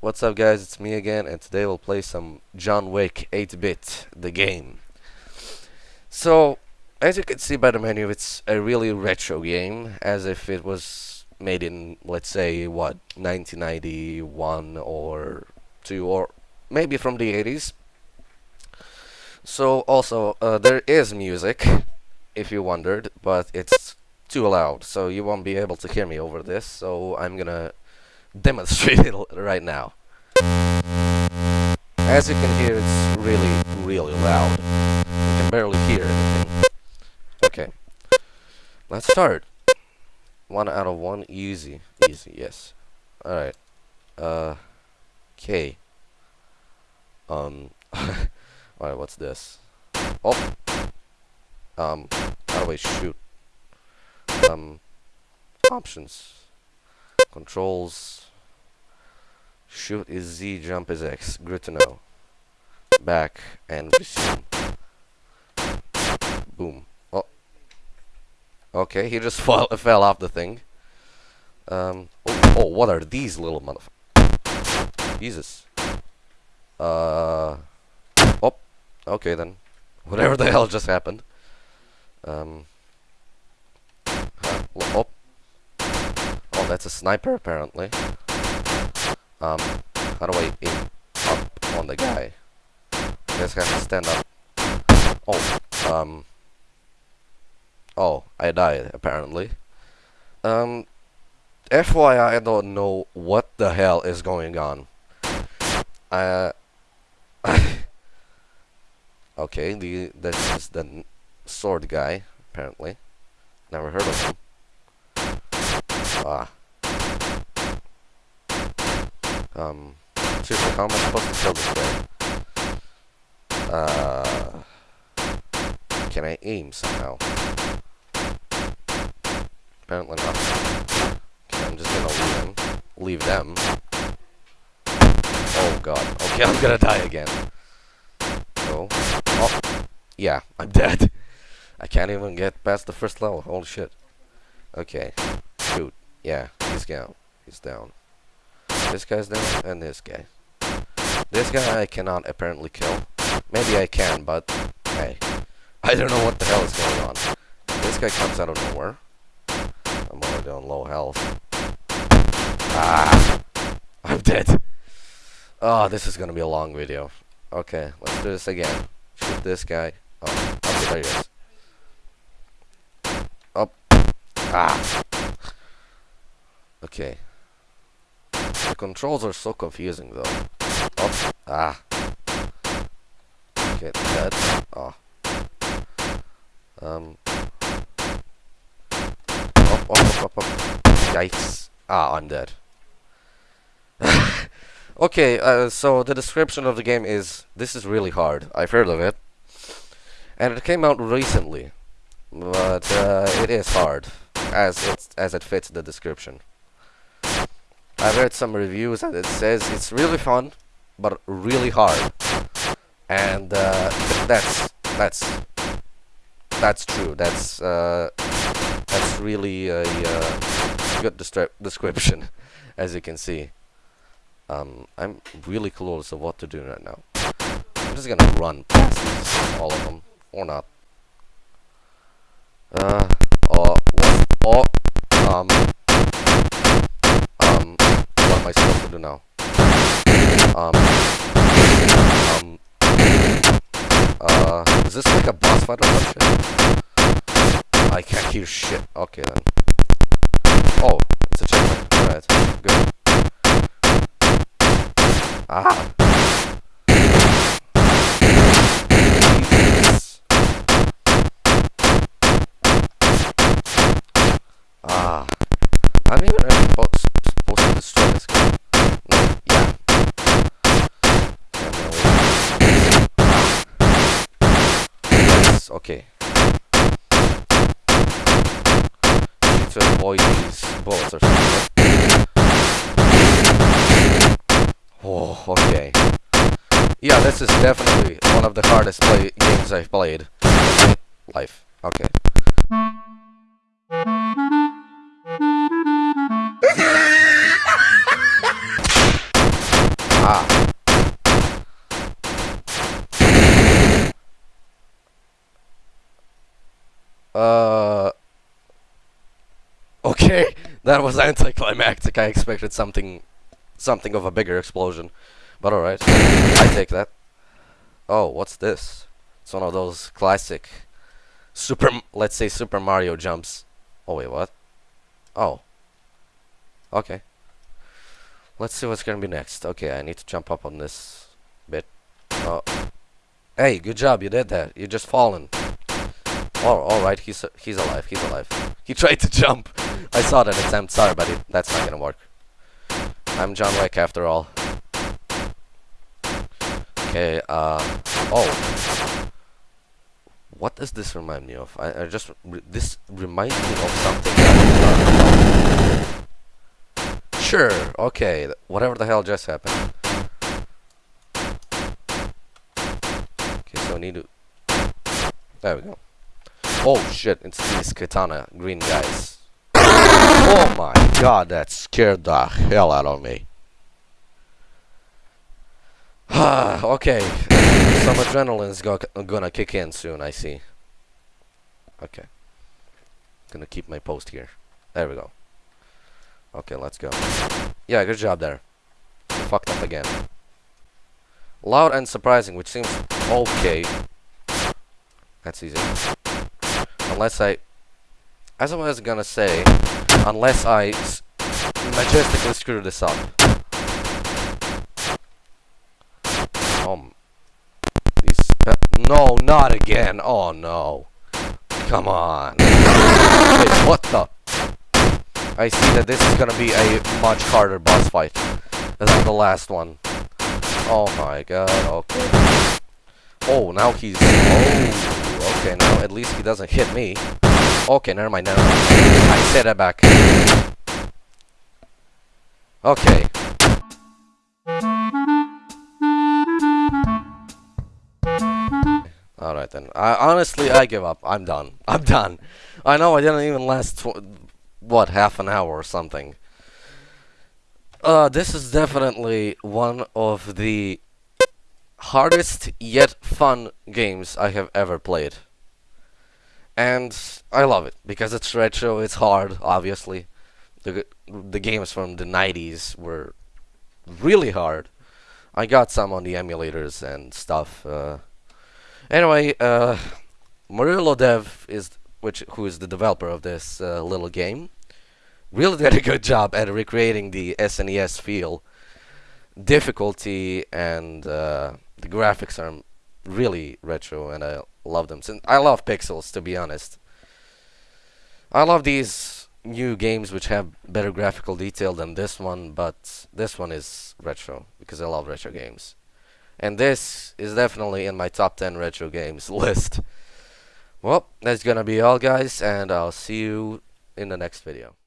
What's up guys, it's me again and today we'll play some John Wick 8-bit, the game. So, as you can see by the menu, it's a really retro game, as if it was made in, let's say, what, 1991 or 2 or maybe from the 80s. So, also, uh, there is music, if you wondered, but it's too loud, so you won't be able to hear me over this, so I'm gonna demonstrate it right now. As you can hear, it's really, really loud. You can barely hear anything. Okay. Let's start. One out of one, easy. Easy, yes. Alright. Uh, okay. Um, alright, what's this? Oh! Um, how do I shoot? Um, options. Controls. Shoot is Z, jump is X. Good to know. Back and resume. Boom. Oh. Okay, he just fall, fell off the thing. Um. Oh, oh, what are these little motherfuckers? Jesus. Uh. Oh. Okay then. Whatever the hell just happened. Um. Oh. That's a sniper apparently. Um, how do I aim up on the guy? I guess I have to stand up. Oh, um. Oh, I died, apparently. Um, FYI, I don't know what the hell is going on. Uh, okay, the this is the sword guy, apparently. Never heard of him. Ah. Um, seriously, how am I supposed to kill this guy? Uh, can I aim somehow? Apparently not. Okay, I'm just gonna leave him. Leave them. Oh god. Okay, I'm gonna die again. So, oh, yeah, I'm dead. I can't even get past the first level. Holy shit. Okay, shoot. Yeah, he's down. He's down. This guy's down, and this guy. This guy I cannot apparently kill. Maybe I can, but hey. I don't know what the hell is going on. This guy comes out of nowhere. I'm already on low health. Ah! I'm dead. Oh, this is gonna be a long video. Okay, let's do this again. Shoot this guy. Oh, okay, there he is. Up. Ah! Okay, controls are so confusing though. Oh, ah. Get that. Oh. Um. Up, up, up, up, Yikes. Ah, I'm dead. okay, uh, so the description of the game is, this is really hard. I've heard of it. And it came out recently. But, uh, it is hard. As it, as it fits the description. I've read some reviews and it says it's really fun, but really hard. And uh, that's that's that's true. That's uh, that's really a uh, good description, as you can see. Um, I'm really clueless of what to do right now. I'm just gonna run past all of them, or not. Uh, Um, um, uh, is this like a boss fight or some shit? I can't hear shit. Okay then. Oh, it's a checkpoint. Alright, good. Ah! Ah. I'm even supposed to destroy this guy. No, yeah. Yes, okay. Need to avoid these bullets or something. Oh, okay. Yeah, this is definitely one of the hardest play games I've played. Life. Okay. Uh. Okay, that was anticlimactic. I expected something, something of a bigger explosion, but all right, I take that. Oh, what's this? It's one of those classic Super, let's say Super Mario jumps. Oh wait, what? Oh. Okay. Let's see what's gonna be next. Okay, I need to jump up on this bit. Oh. Hey, good job, you did that. You just fallen. Alright, he's he's alive, he's alive. He tried to jump. I saw that attempt, sorry buddy, that's not gonna work. I'm John Wick after all. Okay, uh, oh. What does this remind me of? I, I just, re this reminds me of something Sure, okay, whatever the hell just happened. Okay, so I need to, there we go. Oh shit, it's these katana green guys. Oh my god, that scared the hell out of me. okay, some adrenaline's go gonna kick in soon, I see. Okay. Gonna keep my post here. There we go. Okay, let's go. Yeah, good job there. Fucked up again. Loud and surprising, which seems okay. That's easy. Unless I... As I was gonna say, unless I majestically screw this up. Um... No, not again! Oh no. Come on. Wait, what the... I see that this is gonna be a much harder boss fight than the last one. Oh my god, okay. Oh, now he's... Oh... Okay, now at least he doesn't hit me. Okay, never mind, never mind. I set that back. Okay. Alright then. I, honestly, I give up. I'm done. I'm done. I know I didn't even last, what, half an hour or something. Uh, this is definitely one of the hardest yet fun games I have ever played. And I love it because it's retro, it's hard, obviously. The the games from the 90s were really hard. I got some on the emulators and stuff. Uh, anyway, uh, Murillo Dev is which who is the developer of this uh, little game. Really did a good job at recreating the SNES feel, difficulty, and uh, the graphics are really retro and I love them. Since I love pixels to be honest. I love these new games which have better graphical detail than this one, but this one is retro because I love retro games. And this is definitely in my top 10 retro games list. Well, that's gonna be all guys and I'll see you in the next video.